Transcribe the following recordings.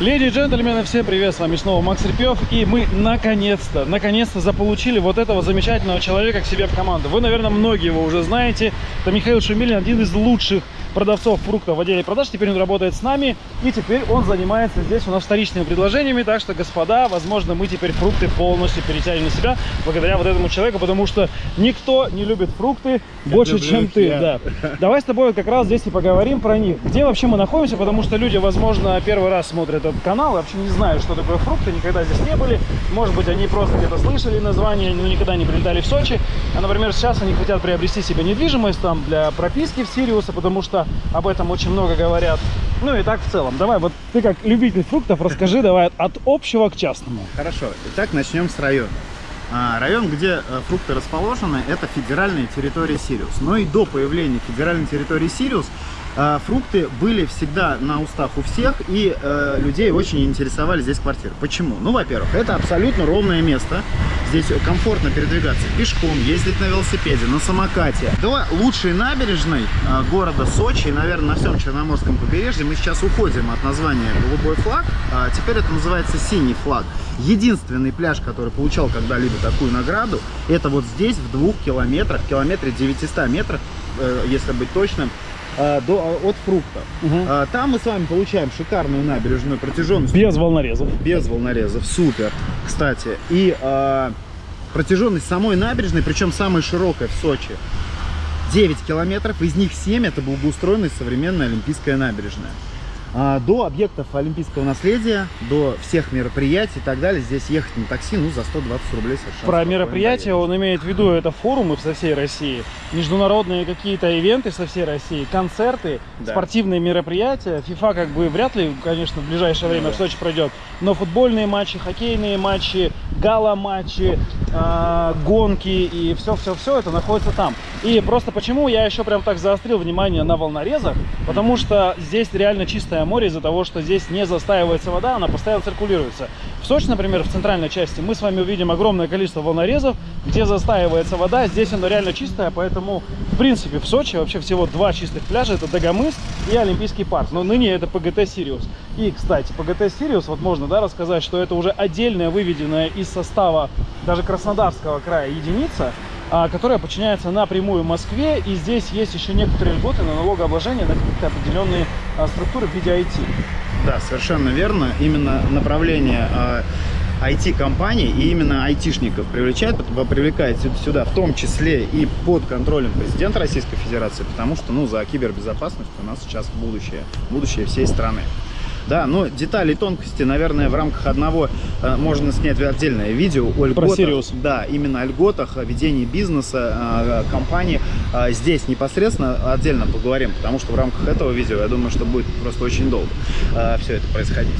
Леди и джентльмены, всем привет, с вами снова Макс Репьев, и мы наконец-то, наконец-то заполучили вот этого замечательного человека к себе в команду. Вы, наверное, многие его уже знаете, это Михаил Шумилин, один из лучших продавцов фруктов в отделе продаж. Теперь он работает с нами, и теперь он занимается здесь у нас вторичными предложениями. Так что, господа, возможно, мы теперь фрукты полностью перетянем на себя благодаря вот этому человеку, потому что никто не любит фрукты я больше, чем ты. Я. Да. Давай с тобой как раз здесь и поговорим про них. Где вообще мы находимся, потому что люди, возможно, первый раз смотрят этот канал, вообще не знают, что такое фрукты, никогда здесь не были. Может быть, они просто где-то слышали название, но никогда не прилетали в Сочи. А, например, сейчас они хотят приобрести себе недвижимость там для прописки в Сириуса, потому что об этом очень много говорят. Ну и так в целом. Давай, вот ты как любитель фруктов, расскажи давай от общего к частному. Хорошо. Итак, начнем с района. А, район, где э, фрукты расположены, это федеральная территория Сириус. Но и до появления федеральной территории Сириус фрукты были всегда на устах у всех, и э, людей очень интересовали здесь квартиры. Почему? Ну, во-первых, это абсолютно ровное место. Здесь комфортно передвигаться пешком, ездить на велосипеде, на самокате. До лучшей набережной э, города Сочи, и, наверное, на всем Черноморском побережье, мы сейчас уходим от названия «Голубой флаг», а теперь это называется «Синий флаг». Единственный пляж, который получал когда-либо такую награду, это вот здесь, в двух километрах, километре 900 метрах, э, если быть точным, э, до, от фруктов. Угу. Там мы с вами получаем шикарную набережную протяженность. Без волнорезов. Без волнорезов, супер. Кстати, и э, протяженность самой набережной, причем самая широкая в Сочи, 9 километров, из них 7 это благоустроенная современная Олимпийская набережная. А, до объектов олимпийского наследия, до всех мероприятий и так далее. Здесь ехать на такси, ну, за 120 рублей совершенно. Про мероприятия он имеет в виду, это форумы со всей России, международные какие-то ивенты со всей России, концерты, да. спортивные мероприятия. FIFA как бы вряд ли, конечно, в ближайшее время да. в Сочи пройдет, но футбольные матчи, хоккейные матчи, гала-матчи, э, гонки и все-все-все это находится там. И просто почему я еще прям так заострил внимание на волнорезах, потому что здесь реально чистое море из-за того, что здесь не застаивается вода, она постоянно циркулируется. В Сочи, например, в центральной части мы с вами увидим огромное количество волнорезов, где застаивается вода, здесь оно реально чистое, поэтому, в принципе, в Сочи вообще всего два чистых пляжа, это Дагомыс и Олимпийский парк, но ныне это ПГТ Сириус. И, кстати, ПГТ Сириус, вот можно, да, рассказать, что это уже отдельная выведенная из состава даже Краснодарского края единица, которая подчиняется напрямую Москве. И здесь есть еще некоторые льготы на налогообложение на какие-то определенные а, структуры в виде IT. Да, совершенно верно. Именно направление IT-компаний а, и именно айтишников привлекает, привлекает сюда, в том числе и под контролем президента Российской Федерации, потому что ну, за кибербезопасность у нас сейчас будущее, будущее всей страны. Да, но детали тонкости, наверное, в рамках одного э, можно снять отдельное видео о льготах. Про Сириус. Да, именно о льготах, о ведении бизнеса, э, компании. Э, здесь непосредственно отдельно поговорим, потому что в рамках этого видео, я думаю, что будет просто очень долго э, все это происходить.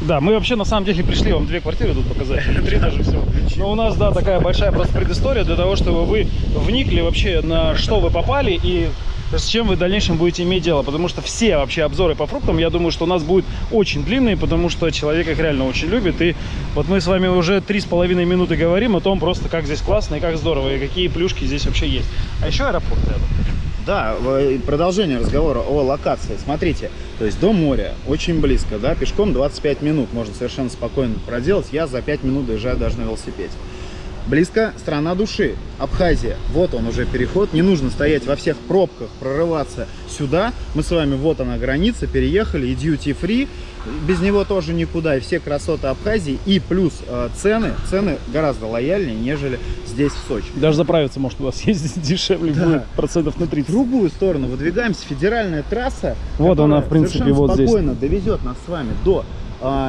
Да, мы вообще на самом деле пришли вам две квартиры тут показать, три даже всего. Но у нас, да, такая большая просто предыстория для того, чтобы вы вникли вообще на что вы попали и с чем вы в дальнейшем будете иметь дело. Потому что все вообще обзоры по фруктам, я думаю, что у нас будут очень длинные, потому что человек их реально очень любит. И вот мы с вами уже три с половиной минуты говорим о том просто, как здесь классно и как здорово, и какие плюшки здесь вообще есть. А еще аэропорт рядом. Да, продолжение разговора о локации. Смотрите, то есть до моря очень близко, да, пешком 25 минут можно совершенно спокойно проделать. Я за 5 минут доезжаю даже на велосипеде. Близко страна души, Абхазия. Вот он уже переход. Не нужно стоять во всех пробках, прорываться сюда. Мы с вами, вот она граница, переехали. И duty free. Без него тоже никуда. И все красоты Абхазии. И плюс э, цены. Цены гораздо лояльнее, нежели здесь, в Сочи. Даже заправиться может у вас ездить дешевле да. будет процентов на 30. В другую сторону выдвигаемся. Федеральная трасса. Вот она, в принципе, вот здесь. спокойно довезет нас с вами до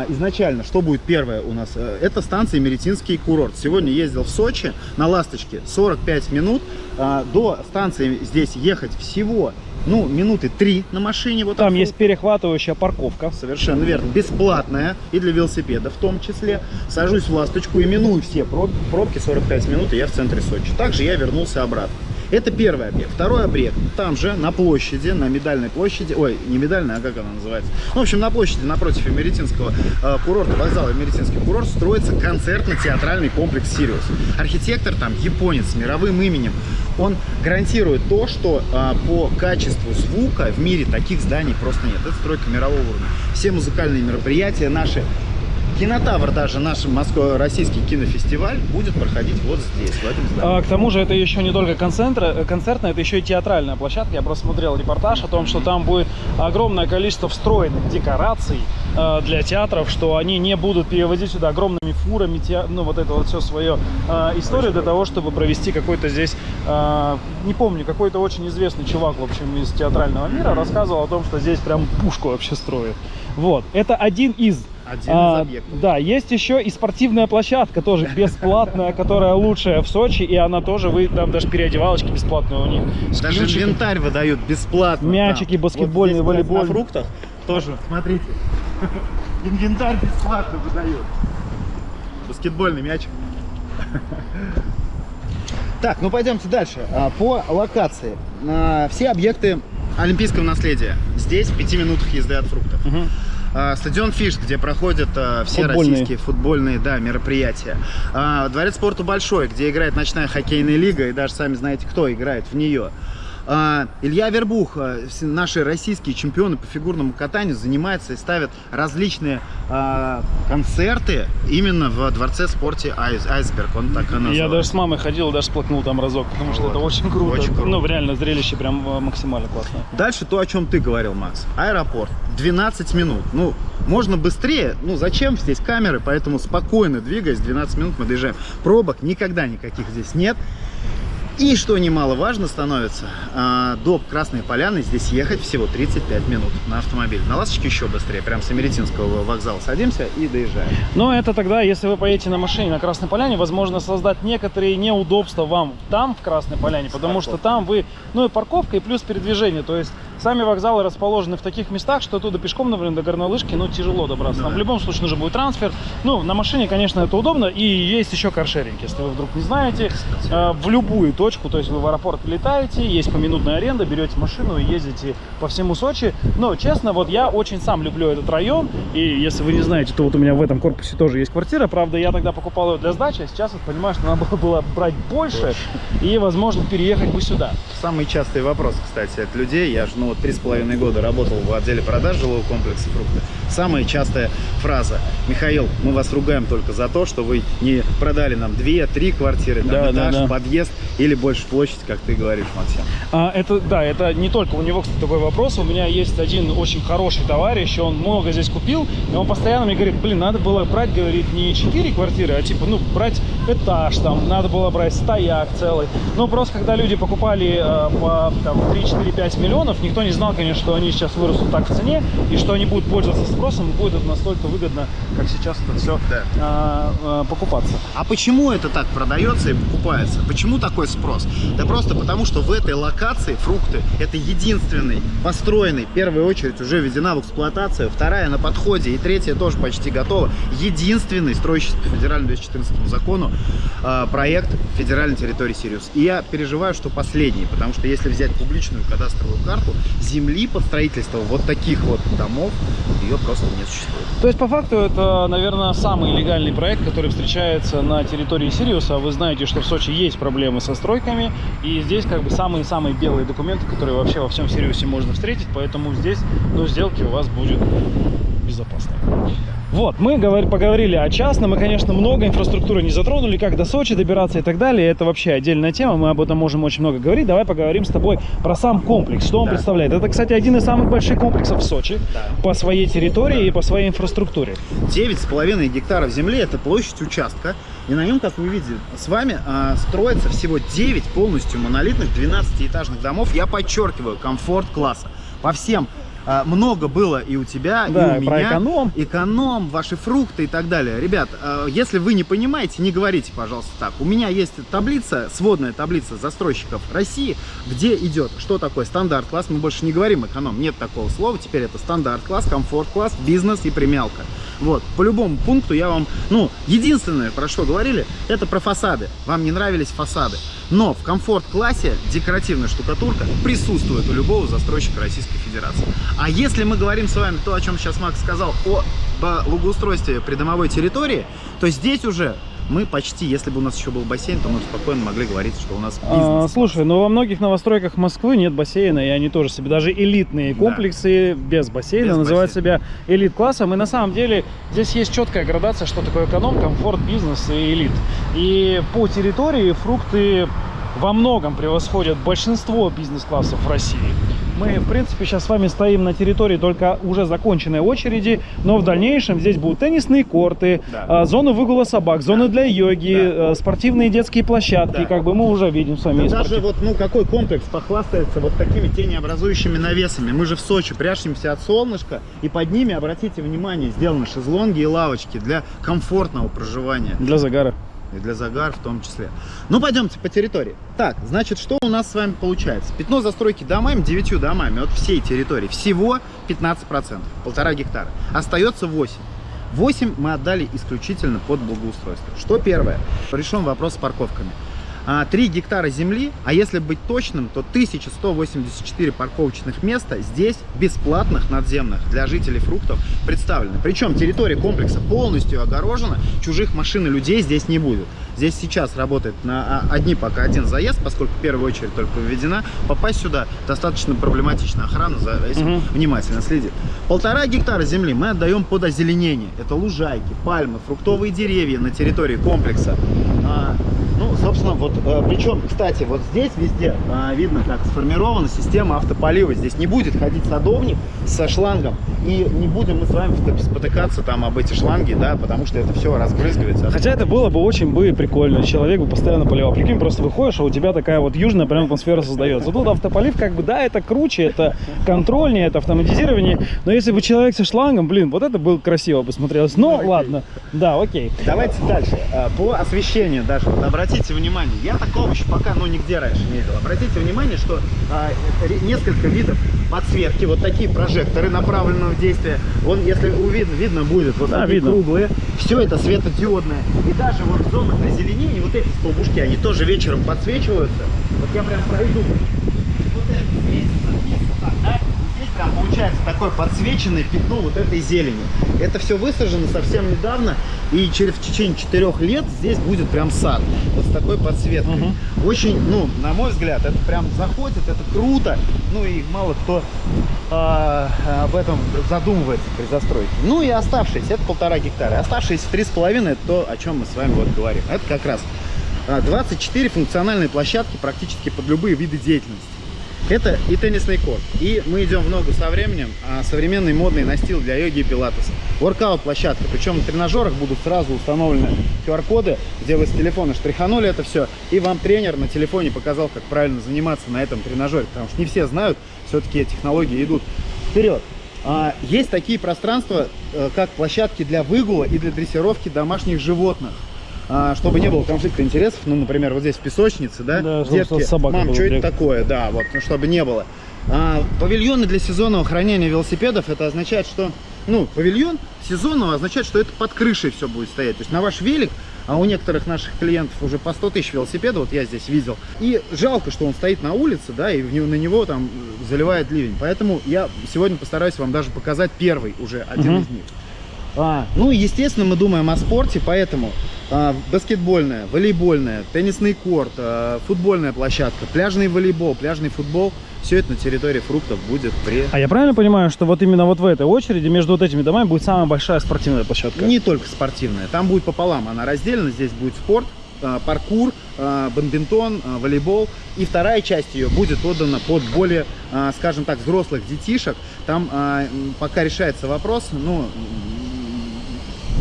изначально, что будет первое у нас? Э, это станция Меретинский курорт. Сегодня ездил в Сочи на «Ласточке» 45 минут. А, до станции здесь ехать всего ну, минуты три на машине. Вот Там есть перехватывающая парковка. Совершенно верно. Бесплатная и для велосипеда в том числе. Сажусь в ласточку и миную все пробки 45 минут, и я в центре Сочи. Также я вернулся обратно. Это первый объект. Второй объект, там же, на площади, на Медальной площади, ой, не Медальная, а как она называется? Ну, в общем, на площади напротив Эмеретинского э, курорта, вокзала Эмеретинский курорт, строится концертно-театральный комплекс «Сириус». Архитектор там японец с мировым именем. Он гарантирует то, что э, по качеству звука в мире таких зданий просто нет. Это стройка мирового уровня. Все музыкальные мероприятия наши Кинотавр даже, наш российский кинофестиваль, будет проходить вот здесь, в этом здании. А, к тому же это еще не только концертная, концертная, это еще и театральная площадка. Я просто смотрел репортаж о том, что там будет огромное количество встроенных декораций э, для театров, что они не будут перевозить сюда огромными фурами, те, ну вот это вот все свое э, историю для того, чтобы провести какой-то здесь, э, не помню, какой-то очень известный чувак, в общем, из театрального мира рассказывал о том, что здесь прям пушку вообще строят. Вот, это один из один а, Да, есть еще и спортивная площадка, тоже бесплатная, которая лучшая в Сочи, и она тоже, вы там даже переодевалочки бесплатные у них. Даже инвентарь выдают бесплатно. Мячики, там. баскетбольные, вот волейбольные. На фруктах тоже, смотрите, инвентарь бесплатно выдают. Баскетбольный мячик. Так, ну пойдемте дальше. А, по локации. А, все объекты олимпийского наследия. Здесь в пяти минутах езды от фруктов. Угу. А, стадион Фиш, где проходят а, все футбольные. российские футбольные да, мероприятия. А, дворец спорта Большой, где играет ночная хоккейная лига, и даже сами знаете, кто играет в нее. А, Илья Вербух, а, наши российские чемпионы по фигурному катанию, занимаются и ставят различные а, концерты именно в дворце спорте Айс, Айсберг. Он так и называется. Я даже с мамой ходил, даже сплакнул там разок, потому что вот. это очень круто. очень круто. Ну, реально, зрелище прям максимально классное. Дальше то, о чем ты говорил, Макс. Аэропорт. 12 минут. Ну, можно быстрее. Ну, зачем здесь камеры? Поэтому спокойно двигаясь, 12 минут мы доезжаем. Пробок никогда никаких здесь нет. И что немаловажно становится, а, до Красной Поляны здесь ехать всего 35 минут на автомобиле. На Ласточке еще быстрее, прям с Америтинского вокзала садимся и доезжаем. Но это тогда, если вы поедете на машине на Красной Поляне, возможно создать некоторые неудобства вам там, в Красной Поляне, потому что там вы, ну и парковка, и плюс передвижение, то есть сами вокзалы расположены в таких местах, что оттуда пешком, например, до Горнолыжки, ну, тяжело добраться. Да. Там в любом случае нужен будет трансфер. Ну, на машине, конечно, это удобно, и есть еще каршеринг, если вы вдруг не знаете, э, в любую точку точку, то есть вы в аэропорт летаете, есть поминутная аренда, берете машину и ездите по всему Сочи. Но, честно, вот я очень сам люблю этот район, и если вы не знаете, то вот у меня в этом корпусе тоже есть квартира, правда, я тогда покупал ее для сдачи, а сейчас вот понимаю, что надо было, брать больше и, возможно, переехать бы сюда. Самый частый вопрос, кстати, от людей, я же, ну, вот три с половиной года работал в отделе продаж жилого комплекса фрукты, самая частая фраза, Михаил, мы вас ругаем только за то, что вы не продали нам две-три квартиры, там, да, этаж, да, да. подъезд или больше площадь, как ты говоришь, Максим. А, это, да, это не только у него, кстати, такой вопрос. У меня есть один очень хороший товарищ, он много здесь купил, и он постоянно мне говорит, блин, надо было брать, говорит, не 4 квартиры, а типа, ну, брать этаж там, надо было брать стояк целый. Ну, просто когда люди покупали э, по там, 3, 4, 5 миллионов, никто не знал, конечно, что они сейчас вырастут так в цене, и что они будут пользоваться спросом, будет настолько выгодно, как сейчас это все да. э, э, покупаться. А почему это так продается и покупается? Почему такой спрос? Да просто потому, что в этой локации фрукты это единственный построенный, в первую очередь уже введена в эксплуатацию, вторая на подходе и третья тоже почти готова, единственный строящийся по федеральному 214 закону э, проект федеральной территории Сириус. И я переживаю, что последний, потому что если взять публичную кадастровую карту, земли под строительство вот таких вот домов, ее просто не существует. То есть по факту это, наверное, самый легальный проект, который встречается на территории Сириуса. Вы знаете, что в Сочи есть проблемы со стройками, и здесь как бы самые-самые белые документы, которые вообще во всем Сириусе можно встретить. Поэтому здесь, ну, сделки у вас будет безопасной. Вот, мы поговорили о частном, мы, конечно, много инфраструктуры не затронули, как до Сочи добираться и так далее, это вообще отдельная тема, мы об этом можем очень много говорить. Давай поговорим с тобой про сам комплекс, что он да. представляет. Это, кстати, один из самых больших комплексов в Сочи да. по своей территории да. и по своей инфраструктуре. 9,5 гектаров земли – это площадь участка, и на нем, как вы видите, с вами а, строится всего 9 полностью монолитных 12-этажных домов, я подчеркиваю, комфорт-класса. По всем а, много было и у тебя, да, и у меня. эконом. Эконом, ваши фрукты и так далее. Ребят, а, если вы не понимаете, не говорите, пожалуйста, так. У меня есть таблица, сводная таблица застройщиков России, где идет, что такое стандарт-класс. Мы больше не говорим эконом, нет такого слова. Теперь это стандарт-класс, комфорт-класс, бизнес и премиалка. Вот, по любому пункту я вам, ну, единственное, про что говорили, это про фасады. Вам не нравились фасады. Но в комфорт-классе декоративная штукатурка присутствует у любого застройщика Российской Федерации. А если мы говорим с вами то, о чем сейчас Макс сказал, о благоустройстве придомовой территории, то здесь уже мы почти, если бы у нас еще был бассейн, то мы спокойно могли говорить, что у нас бизнес. А, слушай, ну во многих новостройках Москвы нет бассейна, и они тоже себе, даже элитные комплексы да. без бассейна, без называют бассейна. себя элит-классом. И на самом деле здесь есть четкая градация, что такое эконом, комфорт, бизнес и элит. И по территории фрукты во многом превосходят большинство бизнес-классов в России. Мы, в принципе, сейчас с вами стоим на территории только уже законченной очереди, но в дальнейшем здесь будут теннисные корты, да. зоны выгула собак, зоны да. для йоги, да. Э, спортивные детские площадки, да. как бы мы уже видим с вами. Да даже вот, ну, какой комплекс похвастается вот такими тенеобразующими навесами. Мы же в Сочи прячемся от солнышка, и под ними, обратите внимание, сделаны шезлонги и лавочки для комфортного проживания. Для загара и для загар в том числе. Ну, пойдемте по территории. Так, значит, что у нас с вами получается? Пятно застройки домами, 9 домами от всей территории, всего 15%, полтора гектара. Остается 8. 8 мы отдали исключительно под благоустройство. Что первое? Решен вопрос с парковками. 3 а, гектара земли, а если быть точным, то 1184 парковочных места здесь бесплатных надземных для жителей фруктов представлены. Причем территория комплекса полностью огорожена, чужих машин и людей здесь не будет. Здесь сейчас работает на а, одни пока один заезд, поскольку в первую очередь только введена. Попасть сюда достаточно проблематично. Охрана за этим угу. внимательно следит. Полтора гектара земли мы отдаем под озеленение. Это лужайки, пальмы, фруктовые деревья на территории комплекса. А, ну, собственно, вот, э, причем, кстати, вот здесь везде э, видно, как сформирована система автополива. Здесь не будет ходить садовник со шлангом, и не будем мы с вами спотыкаться там об эти шланги, да, потому что это все разбрызгивается. Хотя это было бы очень бы прикольно, человек бы постоянно поливал. Прикинь, просто выходишь, а у тебя такая вот южная прям атмосфера создается. Тут автополив, как бы, да, это круче, это контрольнее, это автоматизирование, но если бы человек со шлангом, блин, вот это было красиво бы смотрелось. Но, ну, ладно, да, окей. Давайте дальше. Э, по освещению даже, вот обратите внимание, я такого еще пока, ну, нигде раньше не видел. Обратите внимание, что а, несколько видов подсветки, вот такие прожекторы направленного действия. Вон, если увидно, видно будет, вот да, видно. круглые. Все это светодиодное. И даже вот в зонах озеленения, вот эти столбушки, они тоже вечером подсвечиваются. Вот я прям пройду. Вот это светится, так, да? там получается такое подсвеченное пятно вот этой зелени. Это все высажено совсем недавно, и через в течение четырех лет здесь будет прям сад. Вот с такой подсветкой. Угу. Очень, ну, на мой взгляд, это прям заходит, это круто. Ну и мало кто об этом задумывается при застройке. Ну и оставшиеся, это полтора гектара. Оставшиеся три с половиной, это то, о чем мы с вами вот говорим. Это как раз 24 а, функциональные площадки практически под любые виды деятельности. Это и теннисный корт. И мы идем в ногу со временем. А современный модный настил для йоги и пилатеса. Воркаут площадка. Причем на тренажерах будут сразу установлены QR-коды, где вы с телефона штриханули это все. И вам тренер на телефоне показал, как правильно заниматься на этом тренажере. Потому что не все знают, все-таки технологии идут вперед. А, есть такие пространства, э, как площадки для выгула и для дрессировки домашних животных. А, чтобы не было конфликта интересов, ну, например, вот здесь в песочнице, да, да детки, мам, что это такое, да, вот, ну, чтобы не было. А, павильоны для сезонного хранения велосипедов, это означает, что, ну, павильон сезонного означает, что это под крышей все будет стоять, то есть на ваш велик, а у некоторых наших клиентов уже по 100 тысяч велосипедов, вот я здесь видел, и жалко, что он стоит на улице, да, и на него там заливает ливень, поэтому я сегодня постараюсь вам даже показать первый уже один угу. из них. А, ну, естественно, мы думаем о спорте, поэтому а, баскетбольная, волейбольная, теннисный корт, а, футбольная площадка, пляжный волейбол, пляжный футбол. Все это на территории фруктов будет при... А я правильно понимаю, что вот именно вот в этой очереди между вот этими домами будет самая большая спортивная площадка? Не только спортивная, там будет пополам, она разделена, здесь будет спорт, а, паркур, бадминтон, волейбол. И вторая часть ее будет отдана под более, скажем так, взрослых детишек. Там пока решается вопрос, ну,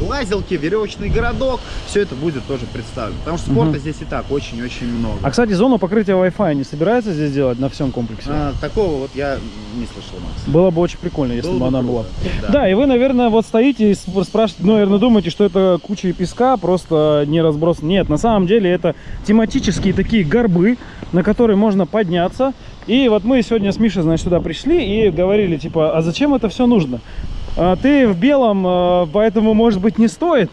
лазилки, веревочный городок, все это будет тоже представлено. Потому что спорта угу. здесь и так очень-очень много. А, кстати, зону покрытия Wi-Fi не собирается здесь делать на всем комплексе? А, такого вот я не слышал, Макс. Было бы очень прикольно, если Было бы она была. Да. да, и вы, наверное, вот стоите и спрашиваете, ну, наверное, думаете, что это куча песка, просто не разброс. Нет, на самом деле это тематические такие горбы, на которые можно подняться. И вот мы сегодня с Мишей, значит, сюда пришли и говорили, типа, а зачем это все нужно? А, ты в белом, а, поэтому, может быть, не стоит.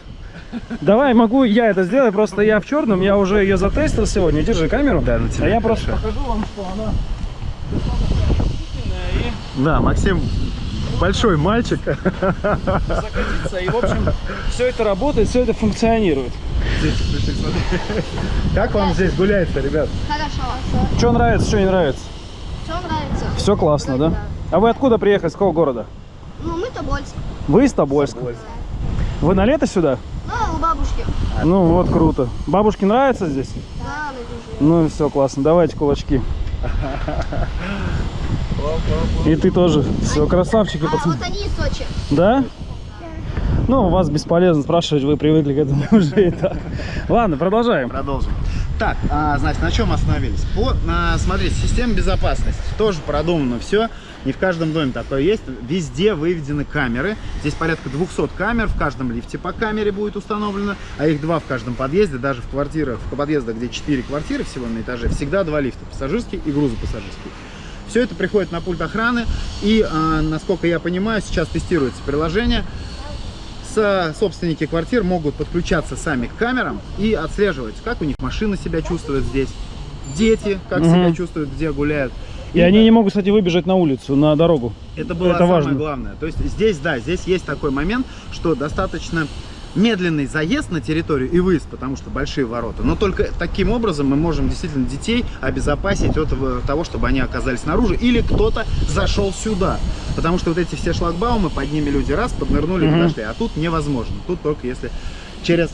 Давай, могу я это сделать, просто я в черном, я уже ее затестил сегодня. Держи камеру. Да, на тебе А я просто хорошо. покажу вам, что она Да, Максим большой мальчик. закатится. И, в общем, все это работает, все это функционирует. Как вам здесь гуляется, ребят? Хорошо. Что нравится, что не нравится? Все нравится. Все классно, да? А вы откуда приехали, с какого города? Ну, мы Тобольск. Вы из Тобольска. Вы на лето сюда? Ну, у бабушки. Ну вот, круто. Бабушке нравится здесь? Да. Ну и все, классно. Давайте кулачки. И ты тоже. Все, красавчики, А пацаны. вот они из Сочи. Да? Ну, вас бесполезно спрашивать, вы привыкли к этому уже и так. Ладно, продолжаем. Продолжим. Так, а, значит, на чем остановились? По, а, смотрите, система безопасности. Тоже продумано все. Не в каждом доме такое есть. Везде выведены камеры. Здесь порядка 200 камер. В каждом лифте по камере будет установлено. А их два в каждом подъезде. Даже в квартирах, в подъездах, где 4 квартиры всего на этаже, всегда два лифта. Пассажирский и грузопассажирский. Все это приходит на пульт охраны. И, а, насколько я понимаю, сейчас тестируется приложение. Собственники квартир могут подключаться сами к камерам и отслеживать, как у них машина себя чувствует здесь, дети как Мгм. себя чувствуют, где гуляют. И они не могут, кстати, выбежать на улицу, на дорогу. Это было это самое важно. главное. То есть здесь, да, здесь есть такой момент, что достаточно медленный заезд на территорию и выезд, потому что большие ворота. Но только таким образом мы можем действительно детей обезопасить от э, того, чтобы они оказались снаружи или кто-то зашел сюда. Потому что вот эти все шлагбаумы, под ними люди раз, поднырнули, Мгм. подошли. А тут невозможно. Тут только если через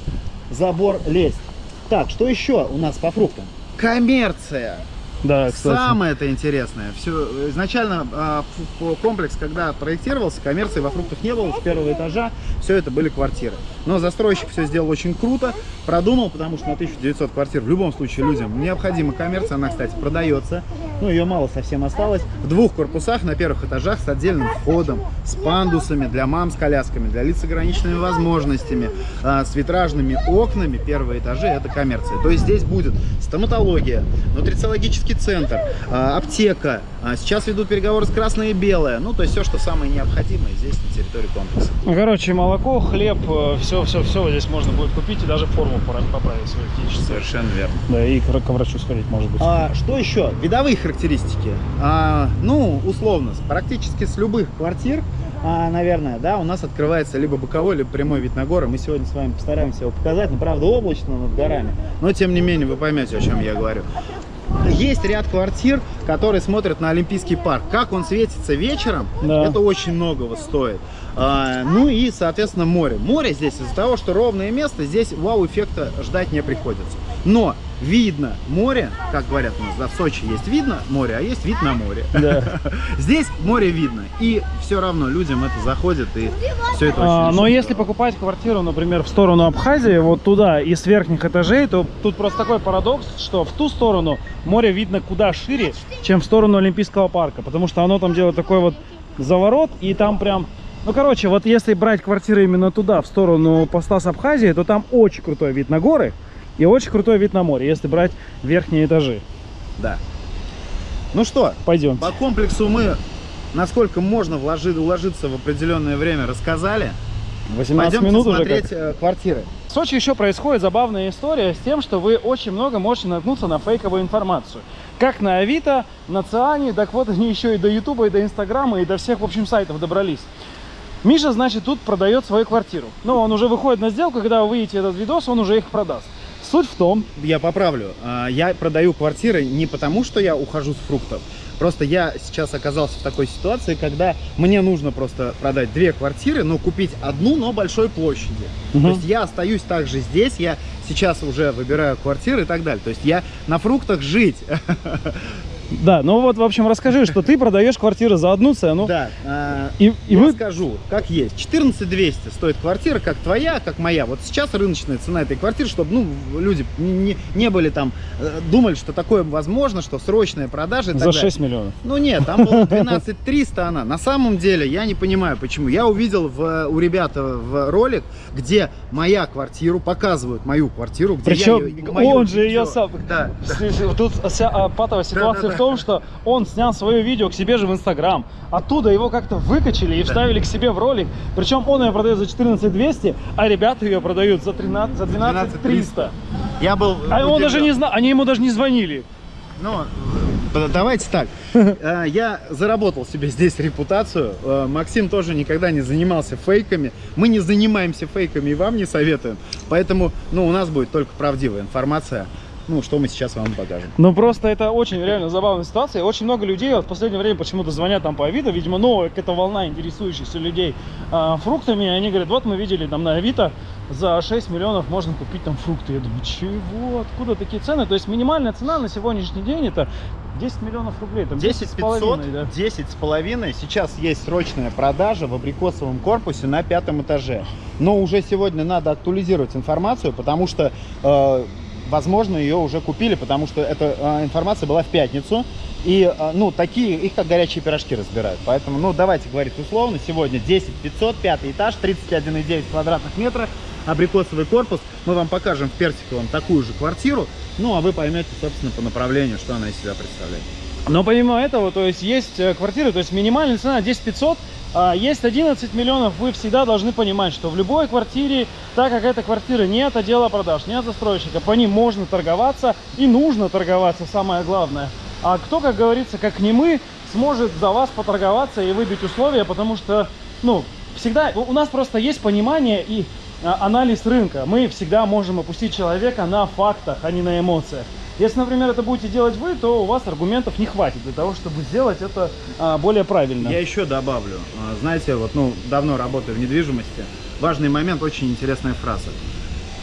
забор лезть. Так, что еще у нас по фруктам? Коммерция. Да, кстати. Самое это интересное. Все, изначально а, комплекс, когда проектировался, коммерции во фруктах не было, с первого этажа все это были квартиры. Но застройщик все сделал очень круто, продумал, потому что на 1900 квартир в любом случае людям необходима коммерция. Она, кстати, продается. Ну, ее мало совсем осталось. В двух корпусах на первых этажах с отдельным входом, с пандусами для мам с колясками, для лиц с ограниченными возможностями, а, с витражными окнами. Первые этажи это коммерция. То есть здесь будет стоматология, нутрициологический центр, а, аптека. А, Сейчас ведут переговоры с красное и белое. Ну, то есть все, что самое необходимое здесь на территории комплекса. Ну, короче, молоко, хлеб, все, все, все здесь можно будет купить и даже форму поправить свою физическую. Совершенно верно. Да, и к, врачу сходить, может быть. А, что еще? Видовые характеристики. А, ну, условно, практически с любых квартир, а, наверное, да, у нас открывается либо боковой, либо прямой вид на горы. Мы сегодня с вами постараемся его показать, но правда облачно над горами. Но тем не менее вы поймете, о чем я говорю. Есть ряд квартир, которые смотрят на Олимпийский парк. Как он светится вечером, Да. это очень многого стоит. А, ну и, соответственно, море. Море здесь из-за того, что ровное место, здесь вау-эффекта ждать не приходится. Но видно море, как говорят у нас, да, в Сочи есть видно море, а есть вид на море. Да. Здесь море видно, и все равно людям это заходит, и все это очень А, но здорово. если покупать квартиру, например, в сторону Абхазии, вот туда, из верхних этажей, то тут просто такой парадокс, что в ту сторону море видно куда шире, чем в сторону Олимпийского парка, потому что оно там делает такой вот заворот, и там прям... Ну, короче, вот если брать квартиры именно туда, в сторону поста с Абхазии, то там очень крутой вид на горы и очень крутой вид на море, если брать верхние этажи. Да. Ну что, Пойдем. по комплексу мы, насколько можно вложи- уложиться в определенное время, рассказали. 18 Пойдемте минут уже смотреть как. э, квартиры. В Сочи еще происходит забавная история с тем, что вы очень много можете наткнуться на фейковую информацию. Как на Авито, на Циане, так вот они еще и до Ютуба, и до Инстаграма, и до всех, в общем, сайтов добрались. Миша, значит, тут продает свою квартиру. Но он уже выходит на сделку, когда вы увидите этот видос, он уже их продаст. Суть в том, Я поправлю. А, Я продаю квартиры не потому, что я ухожу с фруктов. Просто я сейчас оказался в такой ситуации, когда мне нужно просто продать две квартиры, но купить одну, но большой площади. Мгм. То есть я остаюсь также здесь, я сейчас уже выбираю квартиры и так далее. То есть я на фруктах жить. да, ну вот, в общем, расскажи, что ты продаешь квартиру за одну цену, Да. а, и, и я вы... скажу, как есть. 14 200 стоит квартира, как твоя, как моя. Вот сейчас рыночная цена этой квартиры, чтобы ну, люди не, не были там, э, думали, что такое возможно, что срочная продажа За далее. 6 миллионов. Ну нет, там было 12 300 она. На самом деле, я не понимаю, почему. Я увидел в, у ребят в ролик, где моя квартиру, показывают мою квартиру, где Причем я ее, он же ее видео. сам... Да. Тут вся а, патовая ситуация Да-да-да. в том, что он снял свое видео к себе же в Инстаграм. Оттуда его как-то выкачали и вставили к себе в ролик. Причем он ее продает за 14 200, а ребята ее продают за 13, за 12 300. Я был А он даже не знал, они ему даже не звонили. Ну, э, давайте так. Э, Я заработал себе здесь репутацию. Э, Максим тоже никогда не занимался фейками. Мы не занимаемся фейками и вам не советуем. Поэтому, ну, у нас будет только правдивая информация. Ну, что мы сейчас вам покажем. Ну просто это очень реально забавная ситуация. Очень много людей вот в последнее время почему-то звонят там по Авито. Видимо, новая какая-то волна интересующихся людей а, фруктами. Они говорят, вот мы видели там на Авито за 6 миллионов можно купить там фрукты. Я думаю, чего? Откуда такие цены? То есть минимальная цена на сегодняшний день это 10 миллионов рублей. Там 10 с половиной, 500, да. 10 с половиной. Сейчас есть срочная продажа в абрикосовом корпусе на пятом этаже. Но уже сегодня надо актуализировать информацию, потому что, э, возможно, ее уже купили, потому что эта э, информация была в пятницу. И, э, ну, такие, их как горячие пирожки разбирают. Поэтому, ну, давайте говорить условно. Сегодня 10 500, пятый этаж, 31,9 квадратных метра, абрикосовый корпус. Мы вам покажем в Персиковом такую же квартиру. Ну, а вы поймете, собственно, по направлению, что она из себя представляет. Но помимо этого, то есть есть э, квартиры, то есть минимальная цена 10 500, а есть 11 миллионов, вы всегда должны понимать, что в любой квартире, так как эта квартира не от отдела продаж, не от застройщика, по ним можно торговаться и нужно торговаться, самое главное. А кто, как говорится, как не мы, сможет за вас поторговаться и выбить условия, потому что, ну, всегда, у у нас просто есть понимание и а, анализ рынка. Мы всегда можем опустить человека на фактах, а не на эмоциях. Если, например, это будете делать вы, то у вас аргументов не хватит для того, чтобы сделать это а, более правильно. Я еще добавлю. А, Знаете, вот, ну, давно работаю в недвижимости. Важный момент, очень интересная фраза.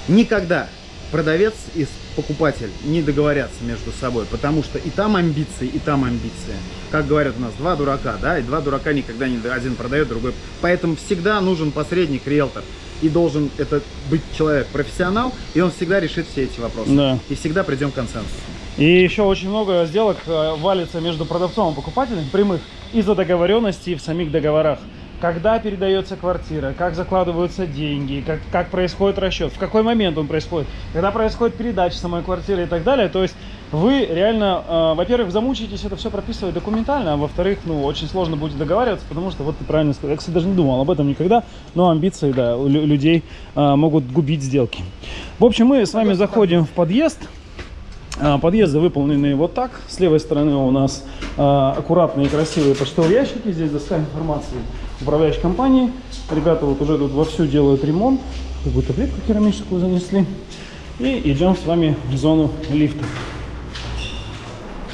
Никогда продавец и покупатель не договорятся между собой, потому что и там амбиции, и там амбиции. Как говорят у нас, два дурака, да, и два дурака никогда не один продает, другой. Поэтому всегда нужен посредник, риэлтор. И должен это быть человек профессионал, и он всегда решит все эти вопросы. Да. И всегда придем к консенсусу. И еще очень много сделок э, валится между продавцом и покупателем прямых из-за договоренности в самих договорах. Когда передается квартира, как закладываются деньги, как, как происходит расчет, в какой момент он происходит, когда происходит передача самой квартиры и так далее. То есть вы реально, э, во-первых, замучаетесь это все прописывать документально, а во-вторых, ну, очень сложно будет договариваться, потому что, вот ты правильно сказал, я, кстати, даже не думал об этом никогда, но амбиции, да, у лю- людей э, могут губить сделки. В общем, мы с вами заходим в подъезд. А, Подъезды выполнены вот так. С левой стороны у нас а, аккуратные и красивые почтовые ящики. Здесь доска информации управляющей компании. Ребята вот уже тут вовсю делают ремонт. Какую-то плитку керамическую занесли. И идем с вами в зону лифта.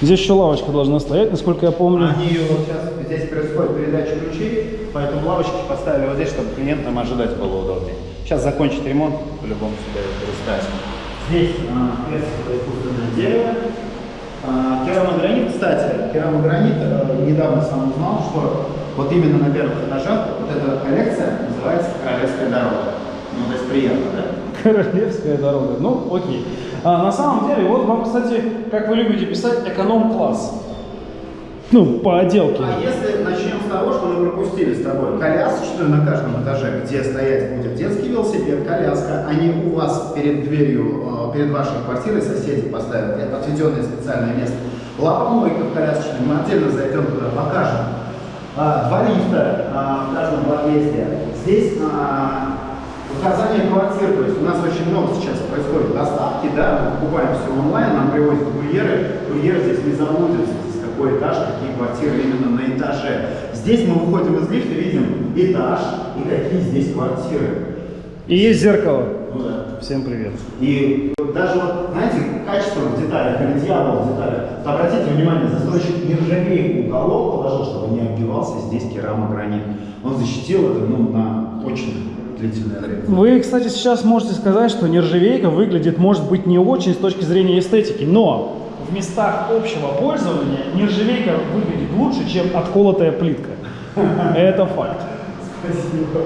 Здесь еще лавочка должна стоять, насколько я помню. Они вот сейчас здесь происходит передача ключей, поэтому лавочки поставили вот здесь, чтобы клиентам ожидать было удобнее. Сейчас закончит ремонт, по-любому сюда это расставим. Здесь а, искусственное дерево. А, керамогранит, кстати, керамогранит, э, недавно сам узнал, что вот именно на первых этажах вот эта коллекция называется «Королевская дорога». Ну, то есть приятно, да? Королевская дорога. Ну, окей. А, на самом деле, вот вам, кстати, как вы любите писать, эконом-класс. Ну, по отделке. А если начнем с того, что мы пропустили с тобой колясочную на каждом этаже, где стоять будет детский велосипед, коляска, они у вас перед дверью, э, перед вашей квартирой соседи поставят отведенное специальное место. Лапомойка в колясочной, мы отдельно зайдем туда, покажем. А, Два лифта а, в каждом подъезде. Здесь а, указание квартир, то есть у нас очень много сейчас происходит доставки, да, мы покупаем все онлайн, нам привозят курьеры, курьер здесь не заблудится, здесь какой этаж, какие квартиры именно на этаже. Здесь мы выходим из лифта, видим этаж и какие здесь квартиры. И есть зеркало. Ну да. Всем привет. И даже вот, знаете, качество в деталях или дьявол в деталях. Вот обратите внимание, застройщик нержавейку уголок положил, чтобы не оббивался здесь керамогранит. Он защитил это ну, на очень длительное время. Вы, кстати, сейчас можете сказать, что нержавейка выглядит, может быть, не очень с точки зрения эстетики, но в местах общего пользования нержавейка выглядит лучше, чем отколотая плитка. Это факт. Спасибо.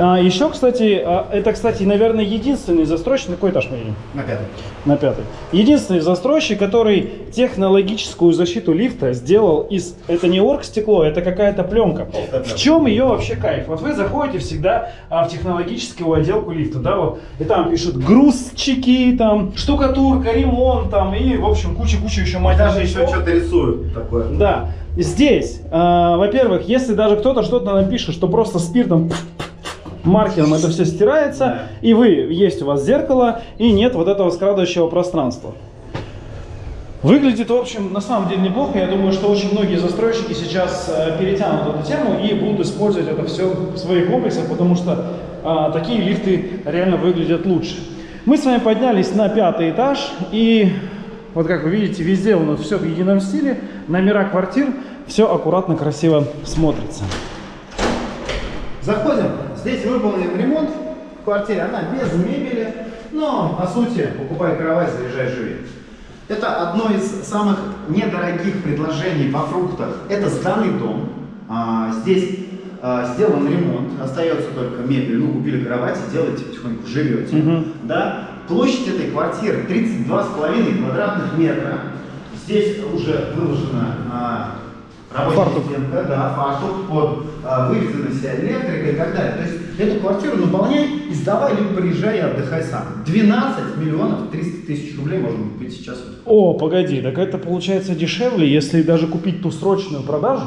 А, еще, кстати, а, это, кстати, наверное, единственный застройщик, на какой этаж мы едем? На пятый. На пятый. Единственный застройщик, который технологическую защиту лифта сделал из... Это не оргстекло, это какая-то пленка. В чем ее вообще кайф? Вот вы заходите всегда а, в технологическую отделку лифта, да, вот, и там пишут грузчики, там, штукатурка, ремонт, там, и, в общем, куча-куча еще мать Даже еще что-то рисуют такое. Да. Здесь, а, во-первых, если даже кто-то что-то напишет, что просто спиртом маркером это все стирается, и вы, есть у вас зеркало, и нет вот этого скрадывающего пространства. Выглядит, в общем, на самом деле неплохо. Я думаю, что очень многие застройщики сейчас э, перетянут эту тему и будут использовать это все в своих комплексах, потому что а, такие лифты реально выглядят лучше. Мы с вами поднялись на пятый этаж, и вот как вы видите, везде у нас все в едином стиле, номера квартир, все аккуратно, красиво смотрится. Заходим. Здесь выполнен ремонт в квартире. Она без мебели. Но, по сути, покупай кровать, заряжай, живи. Это одно из самых недорогих предложений во фруктах. Это сданный дом. А, здесь а, сделан ремонт. Остается только мебель. Ну, купили кровать и делаете потихоньку, живете. Мгм. Да? Площадь этой квартиры 32,5 квадратных метра. Здесь уже выложена а, рабочая Фартук. стенка, да, фартук, под а, вся электрика и так далее. То есть эту квартиру наполняй и сдавай, либо приезжай и отдыхай сам. 12 миллионов 300 тысяч рублей можно купить сейчас. О, погоди, так это получается дешевле, если даже купить ту срочную продажу?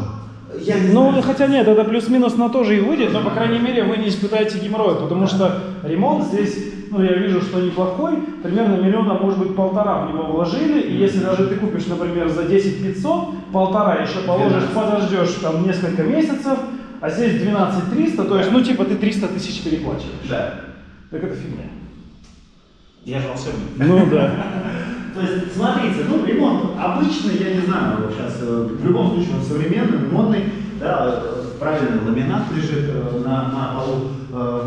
Я не Ну, знаю. хотя нет, это плюс-минус на то же и выйдет, но, по крайней мере, вы не испытаете геморроя, потому что ремонт здесь, ну, я вижу, что неплохой, примерно миллиона, может быть, полтора в него вложили, и если даже ты купишь, например, за 10 500, полтора еще положишь, 12. подождешь там несколько месяцев, а здесь 12 300, то есть, ну, типа, ты 300 тысяч переплачиваешь. Да. Так это фигня. Я же волшебник. Ну, да. То есть, смотрите, ну, ремонт обычный, я не знаю, сейчас, э, в любом случае, он современный, модный, да, э, правильный ламинат лежит э, на, на полу, э,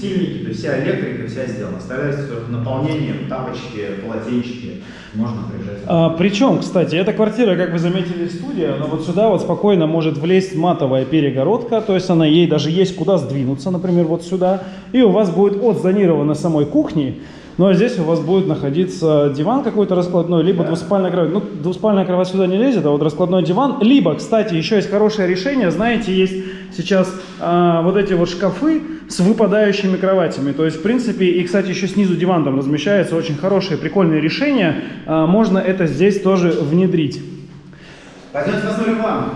подсветильники, то есть вся электрика, вся сделана. Оставляется только наполнение, тапочки, полотенчики, можно приезжать. А, причем, кстати, эта квартира, как вы заметили, студия, но вот сюда вот спокойно может влезть матовая перегородка, то есть она ей даже есть куда сдвинуться, например, вот сюда, и у вас будет отзонировано самой кухни, ну а здесь у вас будет находиться диван какой-то раскладной, либо двуспальная кровать. Ну, двуспальная кровать сюда не лезет, а вот раскладной диван. Либо, кстати, еще есть хорошее решение, знаете, есть сейчас а, вот эти вот шкафы с выпадающими кроватями. То есть, в принципе, и, кстати, еще снизу диван там размещается. Очень хорошее, прикольное решение. А, можно это здесь тоже внедрить. Пойдемте посмотрим вам.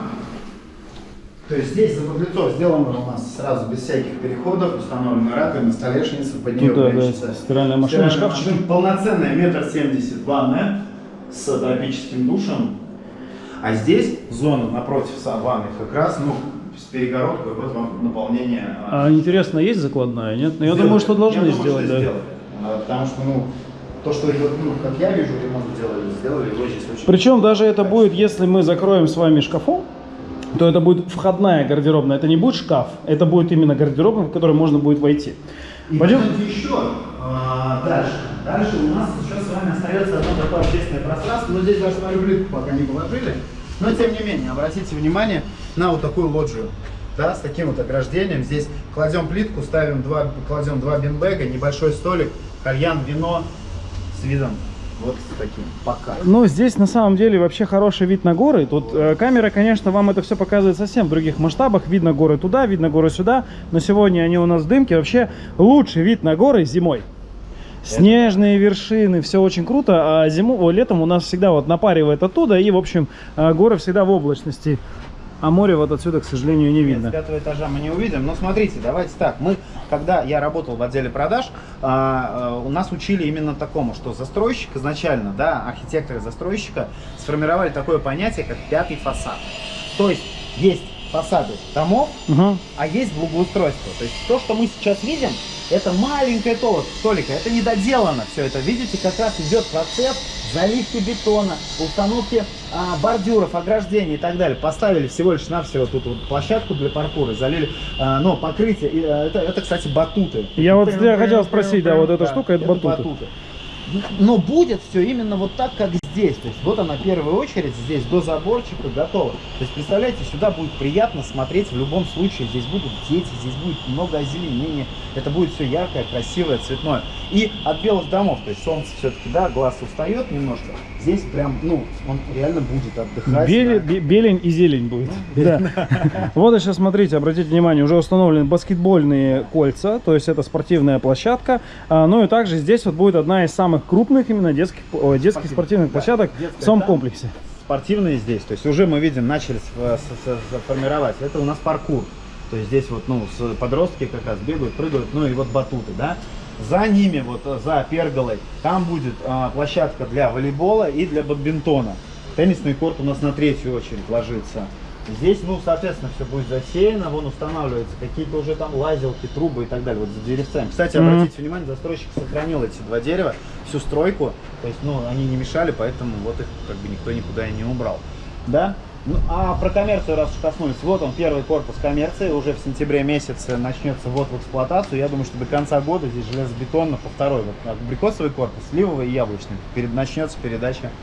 То есть здесь за подлецов сделано у нас сразу без всяких переходов, установлена раковина, столешница, под нее Ну да, да, стиральная машина, стиральная машина, полноценная метр семьдесят ванная с тропическим душем. А здесь зона напротив ванны как раз, ну, с перегородкой, вот вам наполнение. А интересно, есть закладная, нет? Ну, я думаю, что должны Я думаю, сделать, что да. сделали. А, Потому что, ну, то, что, ну, как я вижу, ремонт сделали, сделали его здесь очень... Причем даже это будет, если мы закроем с вами шкафом, то это будет входная гардеробная. Это не будет шкаф, это будет именно гардеробная, в которой можно будет войти. И Пойдем? еще а, дальше. Дальше у нас еще с вами остается одно такое общественное пространство. Но здесь даже смотрю плитку пока не положили. Но тем не менее, обратите внимание на вот такую лоджию. Да, с таким вот ограждением. Здесь кладем плитку, ставим два, кладем два бинбега, небольшой столик, кальян, вино с видом вот с таким. Пока. Ну, здесь на самом деле вообще хороший вид на горы. Тут э, камера, конечно, вам это все показывает совсем в других масштабах. Видно горы туда, видно горы сюда. Но сегодня они у нас в дымке. Вообще лучший вид на горы зимой. Снежные вершины, все очень круто, а зиму, о, летом у нас всегда вот напаривает оттуда, и, в общем, э, горы всегда в облачности, а море вот отсюда, к сожалению, не видно. с пятого этажа мы не увидим. Но смотрите, давайте так. Мы, когда я работал в отделе продаж, а, а, у нас учили именно такому, что застройщик изначально, да, архитекторы застройщика сформировали такое понятие, как пятый фасад. То есть есть фасады домов, Мгм. а есть благоустройство. То есть то, что мы сейчас видим, это маленькая толика, толика, это недоделано все это. Видите, как раз идет процесс заливки бетона, установки а, бордюров, ограждений и так далее. Поставили всего лишь навсего тут вот площадку для паркура, залили, а, но покрытие, и, а, это, это, кстати, батуты. Я вот я хотел прям, спросить, да, прям, вот эта штука, это батуты. Но будет все именно вот так, как здесь. То есть вот она первая очередь здесь до заборчика готова. То есть представляете, сюда будет приятно смотреть в любом случае. Здесь будут дети, здесь будет много озеленения. Это будет все яркое, красивое, цветное. И от белых домов, то есть солнце все-таки, да, глаз устает немножко. Здесь прям, ну, он реально будет отдыхать. Беле- да. бе- белень и зелень будет. Да. Вот сейчас смотрите, обратите внимание, уже установлены баскетбольные кольца, то есть это спортивная площадка. А, Ну и также здесь вот будет одна из самых крупных именно детских, ой, детских Спортивных, да. площадок Детская в самом там. комплексе. спортивные здесь. То есть уже мы видим, начали с- формировать. Это у нас паркур. То есть здесь вот, ну, подростки как раз бегают, прыгают, ну и вот батуты, да. За ними, вот э, за перголой, там будет а, площадка для волейбола и для бадминтона. Теннисный корт у нас на третью очередь ложится. Здесь, ну, соответственно, все будет засеяно, вон устанавливаются какие-то уже там лазилки, трубы и так далее, вот за деревцами. Кстати, Мгм. обратите внимание, застройщик сохранил эти два дерева, всю стройку, то есть, ну, они не мешали, поэтому вот их как бы никто никуда и не убрал. Да? Ну, а про коммерцию, раз уж коснулись, вот он, первый корпус коммерции, уже в сентябре месяце начнется ввод в эксплуатацию. Я думаю, что до конца года здесь железобетонно по второй, вот абрикосовый корпус, сливовый и яблочный, перед, начнется передача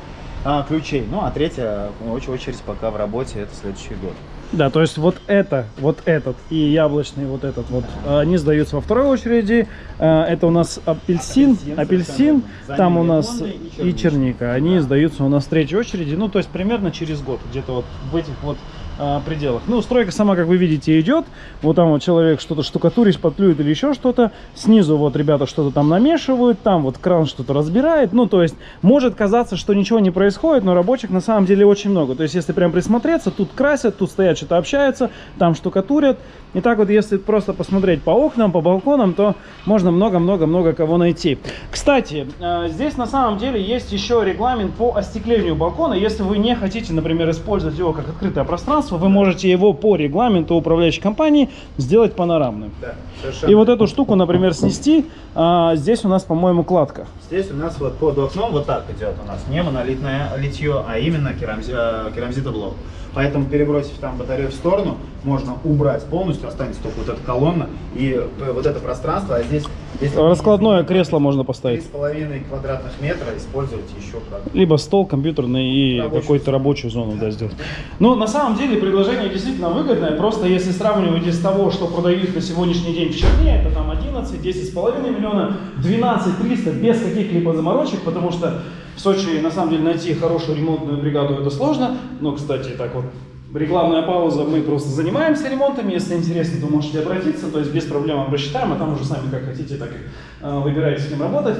а, ключей. Ну, а третья ну, оч- очередь пока в работе, это следующий год. Да, то есть вот это, вот этот и яблочный вот этот вот, они сдаются во второй очереди. Э, Это у нас апельсин, Апельсин, апельсин, там у нас и и черника. черника. Они Да. сдаются у нас в третьей очереди, ну то есть примерно через год, где-то вот в этих вот а, пределах. Ну, стройка сама, как вы видите, идет. Вот там вот человек что-то штукатурит, шпатлюет или еще что-то. Снизу вот ребята что-то там намешивают, там вот кран что-то разбирает. Ну, то есть может казаться, что ничего не происходит, но рабочих на самом деле очень много. То есть если прям присмотреться, тут красят, тут стоят, что-то общаются, там штукатурят. И так вот, если просто посмотреть по окнам, по балконам, то можно много-много-много кого найти. Кстати, э, здесь на самом деле есть еще регламент по остеклению балкона. Если вы не хотите, например, использовать его как открытое пространство, вы можете его по регламенту управляющей компании сделать панорамным. Да, совершенно. И вот эту штуку, например, снести. а, здесь у нас, по-моему, кладка. Здесь у нас вот под окном вот так идет у нас не монолитное литье, а именно керамзи, э, керамзитоблок. Поэтому перебросив там батарею в сторону, можно убрать полностью, останется только вот эта колонна и э, вот это пространство, а здесь... если Раскладное кресло можно поставить. 3,5 квадратных метра использовать еще как Либо стол компьютерный и какую-то рабочую зону да, сделать. Но на самом деле предложение действительно выгодное. Просто если сравнивать из того, что продают на сегодняшний день в Черне, это там 11, 10,5 миллиона, 12 300 без каких-либо заморочек, потому что в Сочи на самом деле найти хорошую ремонтную бригаду это сложно. Но, кстати, так вот, рекламная пауза, мы просто занимаемся ремонтами. Если интересно, то можете обратиться, то есть без проблем рассчитаем, а там уже сами как хотите, так и э, выбираете с кем работать.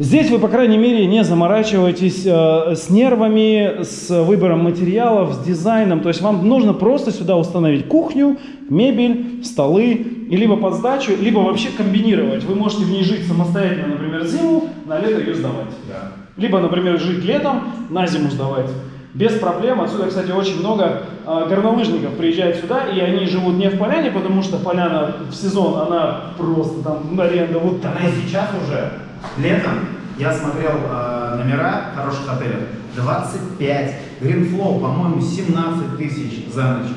Здесь вы, по крайней мере, не заморачиваетесь э, с нервами, с выбором материалов, с дизайном. То есть вам нужно просто сюда установить кухню, мебель, столы, и либо под сдачу, либо вообще комбинировать. Вы можете в ней жить самостоятельно, например, зиму, на лето ее сдавать. Либо, например, жить летом, на зиму сдавать. Без проблем. Отсюда, кстати, очень много э, горнолыжников приезжает сюда, и они живут не в поляне, потому что поляна в сезон, она просто там аренда вот так. Она и сейчас уже, летом, я смотрел э, номера в хороших отелях, 25, Greenflow, по-моему, 17 тысяч за ночь.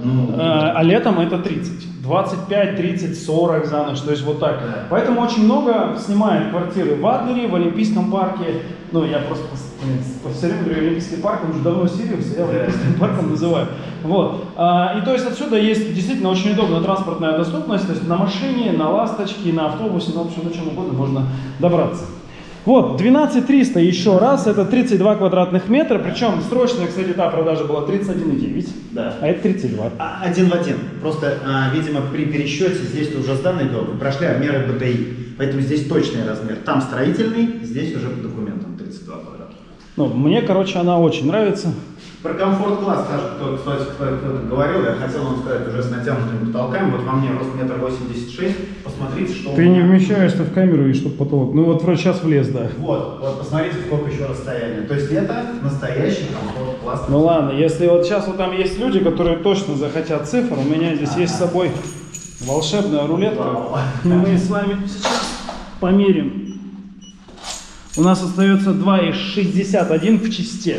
Ну, Э, А летом это 30. 25, 30, 40 за ночь. То есть вот так. Поэтому очень много снимает квартиры в Адлере, в Олимпийском парке. Ну, я просто все время говорю Олимпийский парк, он уже давно Сириус, я. Олимпийским парком называю. Вот. А, и то есть отсюда есть действительно очень удобная транспортная доступность. То есть на машине, на ласточке, на автобусе, на общем, на чем угодно можно добраться. Вот, 12300 еще раз, это 32 квадратных метра, причем срочная, кстати, та продажа была 31,9, Да. а это 32. А, Один в один. Просто, а, видимо, при пересчете здесь уже сданный дом, вы прошли обмеры БТИ. Поэтому здесь точный размер. Там строительный, здесь уже по документам 32 квадрата. Ну, мне, короче, она очень нравится. Про комфорт-класс даже кто, кстати, кто- кто-то говорил, я хотел вам сказать уже с натянутыми потолками. Вот во мне рост метр восемьдесят шесть. Посмотрите, что у Ты не вмещаешься в камеру и чтоб потолок. Ну вот вроде сейчас влез, да. Вот, вот посмотрите, сколько еще расстояния. То есть это настоящий комфорт-класс. Ну ладно, если вот сейчас вот там есть люди, которые точно захотят цифр, у меня здесь есть с собой волшебная рулетка. Вау. Мы с вами сейчас померим. У нас остается 2,61 в чисте.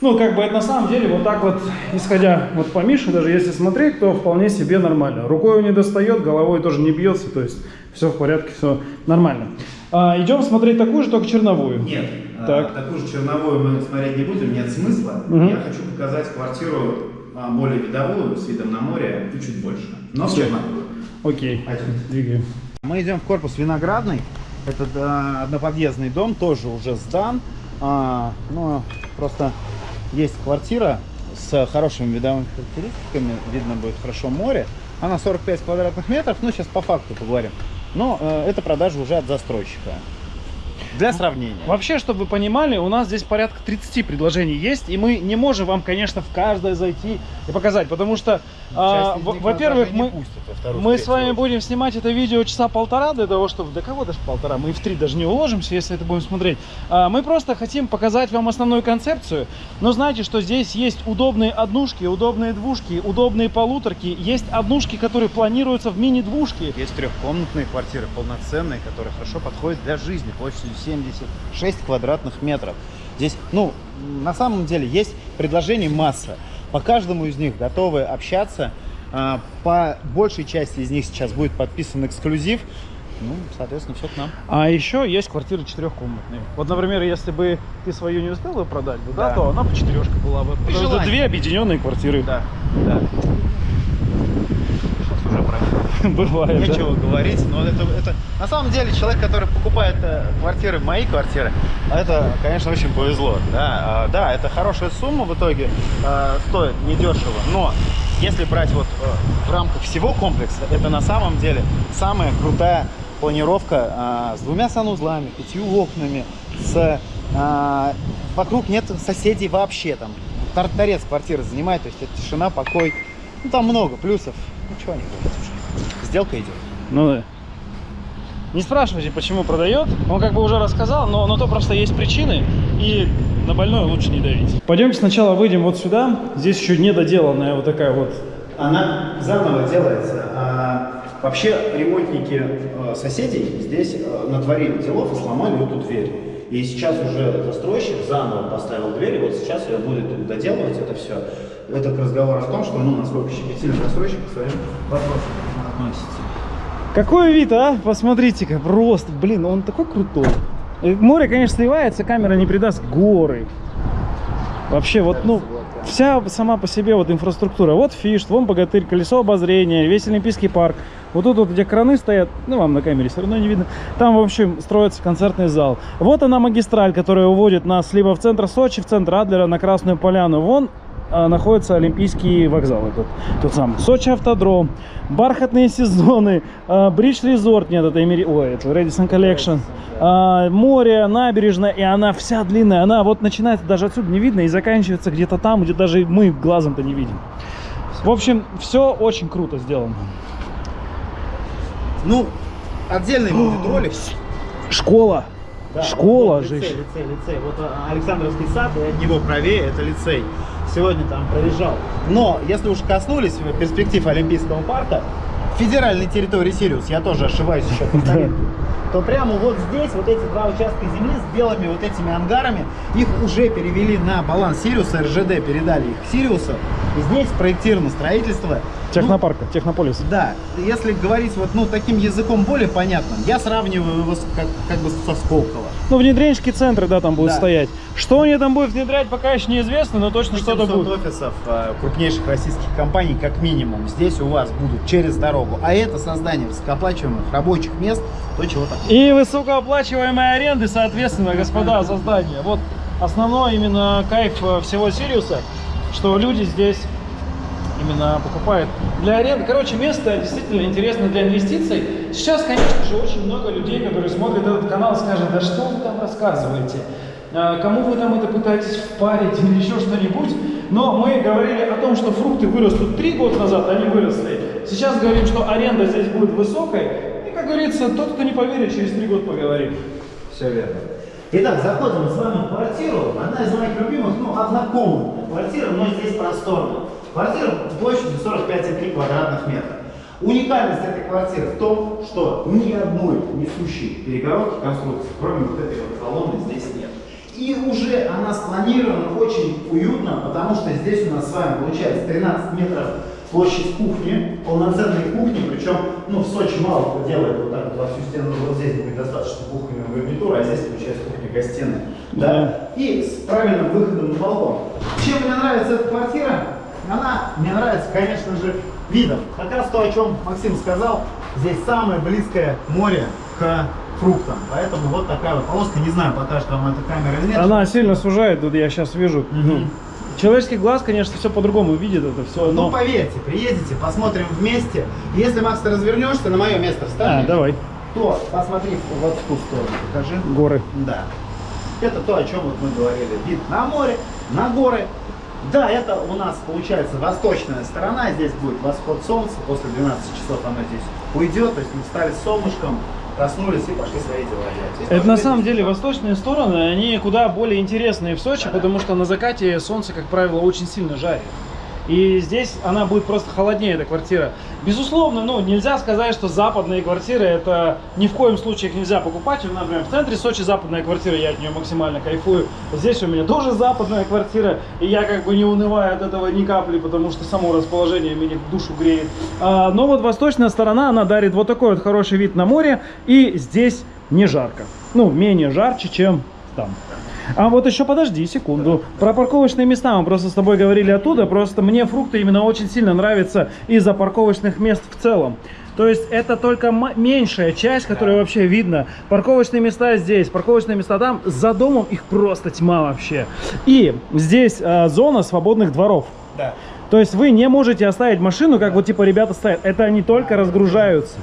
Ну, как бы это на самом деле вот так вот, исходя вот по Мише, даже если смотреть, то вполне себе нормально. Рукой он не достает, головой тоже не бьется, то есть все в порядке, все нормально. А, идем смотреть такую же, только черновую. Нет, а, Так. такую же черновую мы смотреть не будем, нет смысла. Мгм. Я хочу показать квартиру а, более видовую, с видом на море и чуть больше. Но с черновую. Окей, Пойдем. двигаем. Мы идем в корпус Виноградный. Это а, одноподъездный дом, тоже уже сдан. А, но просто есть квартира с хорошими видовыми характеристиками. Видно будет хорошо море. Она 45 квадратных метров. Ну, сейчас по факту поговорим. Но э, это продажа уже от застройщика. Для сравнения. Вообще, чтобы вы понимали, у нас здесь порядка 30 предложений есть, и мы не можем вам, конечно, в каждое зайти и показать, потому что, а, во-первых, мы, пустят вторую, мы с вами будем снимать это видео часа полтора для того, чтобы... Да кого даже полтора? Мы и в три даже не уложимся, если это будем смотреть. А, мы просто хотим показать вам основную концепцию, но знаете, что здесь есть удобные однушки, удобные двушки, удобные полуторки, есть однушки, которые планируются в мини-двушки. Есть трехкомнатные квартиры, полноценные, которые хорошо подходят для жизни, площадью 76 квадратных метров. Здесь, ну, на самом деле, есть предложений масса. По каждому из них готовы общаться. А, По большей части из них сейчас будет подписан эксклюзив. Ну, соответственно, все к нам. А еще есть квартиры четырехкомнатные. Вот, например, если бы ты свою не успел бы продать, бы, да, Да. то она бы четырешка была бы. При Потому что желании. две объединенные квартиры. Да, да. Бывает, да? Нечего говорить, но это, это на самом деле человек, который покупает э, квартиры, мои квартиры, это, конечно, очень повезло. Да, А, да это хорошая сумма в итоге, э, стоит недешево, но если брать вот э, в рамках всего комплекса, это на самом деле самая крутая планировка а, с двумя санузлами, пятью окнами, с а, вокруг нет соседей вообще там. Тор- Торец квартиры занимает, то есть это тишина, покой. Ну там много плюсов. Ну чего не говорить уже. Сделка идет. Ну да. Не спрашивайте, почему продает. Он как бы уже рассказал, но на то просто есть причины. И на больное лучше не давить. Пойдемте сначала выйдем вот сюда. Здесь еще недоделанная вот такая вот. Она заново делается. А, вообще ремонтники э, соседей здесь э, натворили делов и сломали эту дверь. И сейчас уже застройщик заново поставил дверь, и вот сейчас ее будет доделывать это все. Это к разговору о том, что ну, насколько щепетильно застройщик к своим вопросам относится. Какой вид, а? Посмотрите-ка, просто, блин, он такой крутой. Э, Море, конечно, сливается, камера не придаст горы. Вообще, вот, ну, вся сама по себе вот инфраструктура. Вот фиш, вон богатырь, колесо обозрения, весь Олимпийский парк. Вот тут вот, где краны стоят, ну, вам на камере все равно не видно. Там, в общем, строится концертный зал. Вот она магистраль, которая уводит нас либо в центр Сочи, в центр Адлера, на Красную Поляну. Вон находится Олимпийский вокзал, этот, тот самый. Сочи автодром, бархатные сезоны, а, Бридж Резорт, нет, это Эмери... Ой, это Redison Collection. А, море, набережная, и она вся длинная. Она вот начинается даже отсюда не видно и заканчивается где-то там, где даже мы глазом-то не видим. В общем, все очень круто сделано. Ну, отдельный будет ролик. Школа. Да, Школа вот же. лицей, лицей, лицей. Вот а, Александровский сад, и от него правее, это лицей. Сегодня там проезжал. Но, если уж коснулись перспектив Олимпийского парка, федеральной территории Сириус, я тоже ошибаюсь еще то прямо вот здесь, вот эти два участка земли с белыми вот этими ангарами, их уже перевели на баланс Сириуса, РЖД передали их Сириусу. И здесь проектировано строительство. Ну, Технопарка, Технополис. да, если говорить вот ну таким языком более понятным, я сравниваю его с- как, как бы со Сколково. Ну, внедренческие центры, да, там будут Да. стоять. Что они там будут внедрять, пока еще неизвестно, но точно что-то 800 будет. офисов э, крупнейших российских компаний как минимум здесь у вас будут через дорогу. А это создание высокооплачиваемых рабочих мест, то чего так. И высокооплачиваемые аренды, соответственно, господа, создание. Вот основной именно кайф э, всего Сириуса, что люди здесь именно покупают для аренды. Короче, место действительно интересно для инвестиций. Сейчас, конечно же, очень много людей, которые смотрят этот канал, скажут, да что вы там рассказываете? А, Кому вы там это пытаетесь впарить или еще что-нибудь? Но мы говорили о том, что фрукты вырастут три года назад, они выросли. Сейчас говорим, что аренда здесь будет высокой. И, как говорится, тот, кто не поверит, через три года поговорит. Все верно. Итак, заходим с вами в квартиру. Одна из моих любимых, ну, однокомнатная квартира, но здесь просторная. Квартира площадью 45,3 квадратных метра. Уникальность этой квартиры в том, что ни одной несущей перегородки конструкции, кроме вот этой вот колонны, здесь нет. И уже она спланирована очень уютно, потому что здесь у нас с вами получается 13 метров площадь кухни, полноценной кухни, причем ну, в Сочи мало кто делает вот так вот во всю стену, вот здесь будет достаточно кухонная гарнитура, а здесь получается кухня-гостиная. Да. И с правильным выходом на балкон. Чем мне нравится эта квартира? Она мне нравится, конечно же, видом. Как раз то, о чем Максим сказал, здесь самое близкое море к фруктам. Поэтому вот такая вот полоска, не знаю, покажет вам эта камера или нет. Она сильно сужает, тут я сейчас вижу. Ну, Человеческий глаз, конечно, все по-другому видит это все, Ну, но... поверьте, приедете, посмотрим вместе. Если, Макс, ты развернешься, на мое место А, встанешь, давай, то посмотри вот в ту сторону, покажи. горы. Да. Это то, о чем вот мы говорили. Вид на море, на горы. Да, это у нас получается восточная сторона. Здесь будет восход солнца. После 12 часов оно здесь уйдет. То есть мы встали с солнышком, проснулись и пошли свои дела делать. Это на самом деле восточные стороны, они куда более интересные в Сочи, потому что на закате солнце, как правило, очень сильно жарит. И здесь она будет просто холоднее, эта квартира. Безусловно, ну, нельзя сказать, что западные квартиры, это ни в коем случае их нельзя покупать. У меня, например, в центре Сочи западная квартира, я от нее максимально кайфую. Здесь у меня тоже западная квартира, и я как бы не унываю от этого ни капли, потому что само расположение меня душу греет. А, но вот восточная сторона, она дарит вот такой вот хороший вид на море, и здесь не жарко. Ну, менее жарче, чем там. А вот еще подожди секунду. Про парковочные места мы просто с тобой говорили оттуда. Просто мне фрукты именно очень сильно нравятся из-за парковочных мест в целом. То есть это только меньшая часть, которая вообще видно. Парковочные места здесь, парковочные места там. За домом их просто тьма вообще. И здесь а, зона свободных дворов. Да. То есть вы не можете оставить машину, как вот типа ребята ставят. Это они только разгружаются.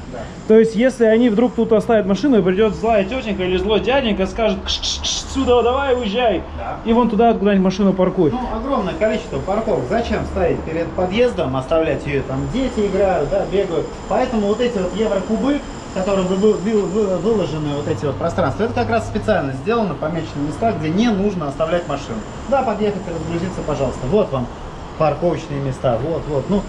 То есть если они вдруг тут оставят машину и придет злая тетенька или злой дяденька, скажет «Кш, кш, кш, сюда давай уезжай. Да. И вон туда куда-нибудь машину паркуй. Ну, огромное количество парковок. Зачем ставить перед подъездом, оставлять ее, там дети играют, да, бегают. Поэтому вот эти вот еврокубы, которые вы- вы- вы- вы- выложены, вот эти вот пространства, это как раз специально сделано, помечены места, где не нужно оставлять машину. Да, подъехать разгрузиться, пожалуйста. Вот вам парковочные места, вот, вот. Ну,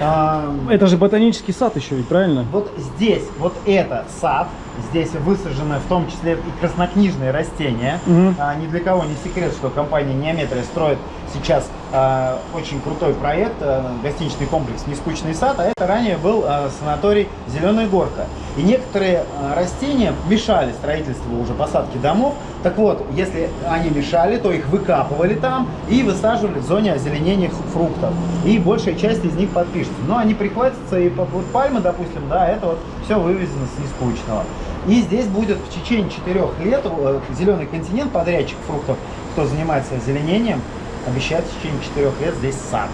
а, Это же ботанический сад еще ведь, правильно? вот здесь, вот это сад, здесь высажены в том числе и краснокнижные растения. Мгм. А, ни для кого не секрет, что компания Неометрия строит сейчас а, очень крутой проект, а, гостиничный комплекс «Нескучный сад», а это ранее был а, санаторий «Зеленая горка». И некоторые а, растения мешали строительству уже посадки домов. Так вот, если они мешали, то их выкапывали там и высаживали в зоне озеленения фруктов. И большая часть из них подпишется. Но они прихватятся и вот пальмы, допустим, да, это вот все вывезено с нескучного. И здесь будет в течение четырех лет э, зеленый континент, подрядчик фруктов, кто занимается озеленением, обещает в течение четырех лет здесь сад.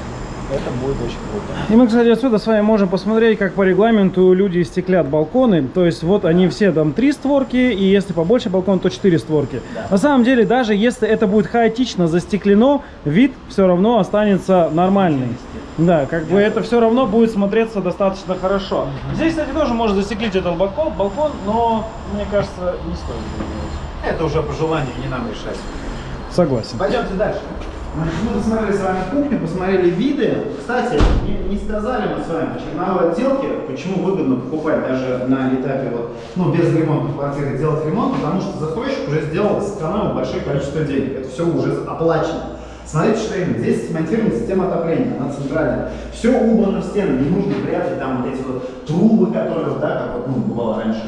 Это будет очень круто. И мы, кстати, отсюда с вами можем посмотреть, как по регламенту люди стеклят балконы. То есть вот они все там три створки, и если побольше балкон, то четыре створки. Да. На самом деле, даже если это будет хаотично застеклено, вид все равно останется нормальный. Да, как бы это все равно будет смотреться достаточно хорошо. Здесь, кстати, тоже можно застеклить этот балкон, балкон, но мне кажется, не стоит делать. Это уже по желанию, не нам решать. Согласен. Пойдемте дальше. Мы посмотрели с вами кухню, посмотрели виды. Кстати, не, не сказали мы с вами черновой отделке, почему выгодно покупать даже на этапе вот, ну, без ремонта квартиры делать ремонт, потому что застройщик уже сделал, сэкономил большое количество денег. Это все уже оплачено. Смотрите, что именно. Здесь смонтирована система отопления, она центральная. Все убрано в стены, не нужно прятать там вот эти вот трубы, которые, да, как вот, ну, бывало раньше.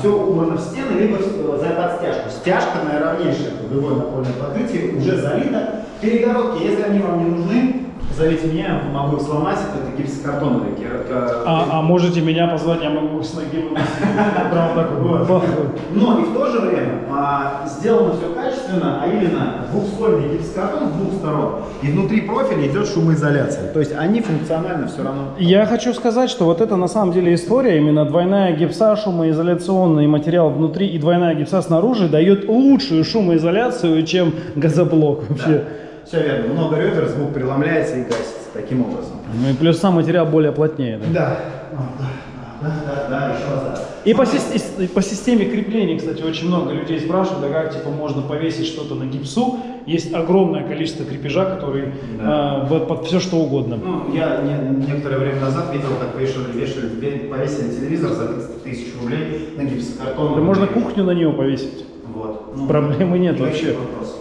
все убрано в стены, либо в- за под стяжку. Стяжка наиравнейшая, круговое напольное покрытие, уже залито. Перегородки, если они вам не нужны, зовите меня, я помогу их сломать. Это гипсокартоновые. ка- А, а можете меня позвать, я могу с ноги. Прям так вот. Но и в то же время а, сделано все качественно, а именно двухслойный гипсокартон с двух сторон. И внутри профиля идет шумоизоляция. То есть они функционально все равно. Я хочу сказать, что вот это на самом деле история, именно двойная гипса, шумоизоляционный материал внутри и двойная гипса снаружи дает лучшую шумоизоляцию, чем газоблок вообще. Все верно. Много ребер, звук преломляется и гасится таким образом. Ну и плюс сам материал более плотнее. да. Да. Да, да, да, еще раз. да. И по, и по системе крепления, кстати, очень много людей спрашивают, а как типа можно повесить что-то на гипсу. Есть огромное количество крепежа, который Да. э, под, все что угодно. Ну, я не- некоторое время назад видел, как вешали, вешали, ве- повесили телевизор за 30 тысяч рублей на гипсокартон. Можно кухню на него повесить. Вот. Ну, Проблемы нет вообще. вопросов.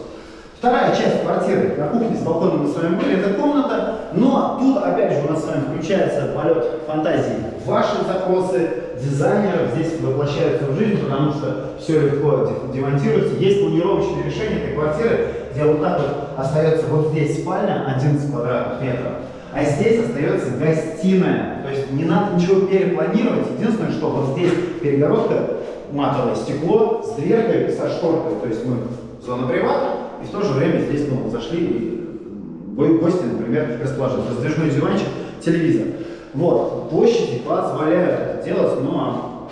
Вторая часть квартиры на кухне с балконом мы с вами были, это комната, но тут опять же у нас с вами включается полет фантазии. Ваши запросы дизайнеров здесь воплощаются в жизнь, потому что все легко де- демонтируется. Есть планировочное решение этой квартиры, где вот так вот остается вот здесь спальня 11 квадратных метров, а здесь остается гостиная. То есть не надо ничего перепланировать. Единственное, что вот здесь перегородка, матовое стекло с дверкой, со шторкой. То есть мы зона привата, и в то же время здесь мы зашли и го- гости, например, расположили. Раздвижной диванчик, телевизор. Вот, площади позволяют это делать, ну а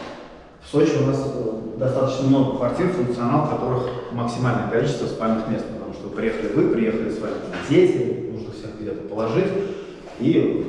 в Сочи у нас э, достаточно много квартир, функционал которых максимальное количество спальных мест, потому что приехали вы, приехали с вами дети, нужно всех где-то положить. И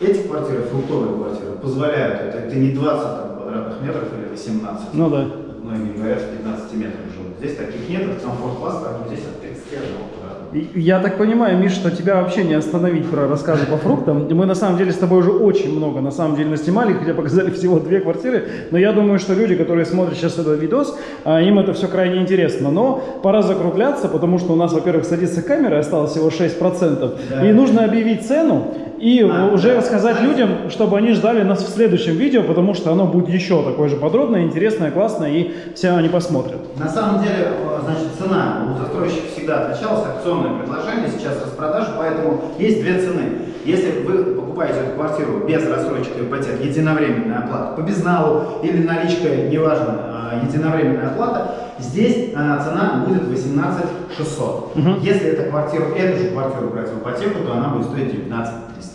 эти квартиры, фруктовые квартиры, позволяют, это, это не 20 там, квадратных метров или 18, Ну да. многие говорят, что 15 метров живут. Здесь таких нет, это комфорт-класс, поэтому здесь от 31 квадратного. И Я так понимаю, Миш, что тебя вообще не остановить про рассказы по фруктам. Мы на самом деле с тобой уже очень много на самом деле наснимали, хотя показали всего две квартиры. Но я думаю, что люди, которые смотрят сейчас этот видос, а, им это все крайне интересно. Но пора закругляться, потому что у нас, во-первых, садится камера, осталось всего 6%. Да. И нужно объявить цену и А, уже да. рассказать людям, чтобы они ждали нас в следующем видео, потому что оно будет еще такое же подробное, интересное, классное, и все они посмотрят. На самом деле, э, значит, цена у застройщика всегда отличалась, акционное предложение, сейчас распродажа, поэтому есть две цены. Если вы покупаете эту квартиру без рассрочки ипотек, единовременная оплата по безналу или наличка, неважно, э, единовременная оплата, здесь э, цена будет 18 600. Мгм. Если эту квартиру, эту же квартиру брать в ипотеку, то она будет стоить 19 300.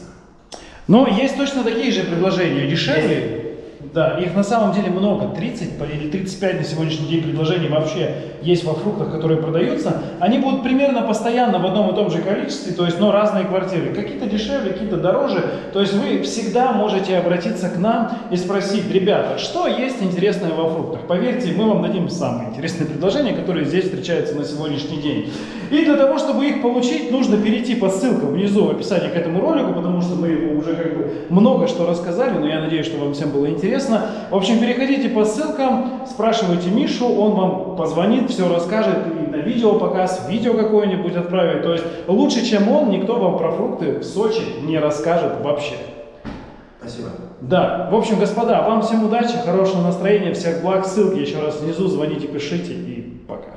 Но есть точно такие же предложения, дешевле. Да, их на самом деле много, 30 по- или 35 на сегодняшний день предложений вообще есть во фруктах, которые продаются. Они будут примерно постоянно в одном и том же количестве, то есть, но разные квартиры. Какие-то дешевле, какие-то дороже. То есть вы всегда можете обратиться к нам и спросить, ребята, что есть интересное во фруктах? Поверьте, мы вам дадим самые интересные предложения, которые здесь встречаются на сегодняшний день. И для того, чтобы их получить, нужно перейти по ссылкам внизу в описании к этому ролику, потому что мы уже как бы много что рассказали, но я надеюсь, что вам всем было интересно. В общем, переходите по ссылкам, спрашивайте Мишу, он вам позвонит, все расскажет и на видео показ, видео какое-нибудь отправит. То есть лучше, чем он, никто вам про фрукты в Сочи не расскажет вообще. Спасибо. Да, в общем, господа, вам всем удачи, хорошего настроения, всех благ, ссылки еще раз внизу, звоните, пишите и пока.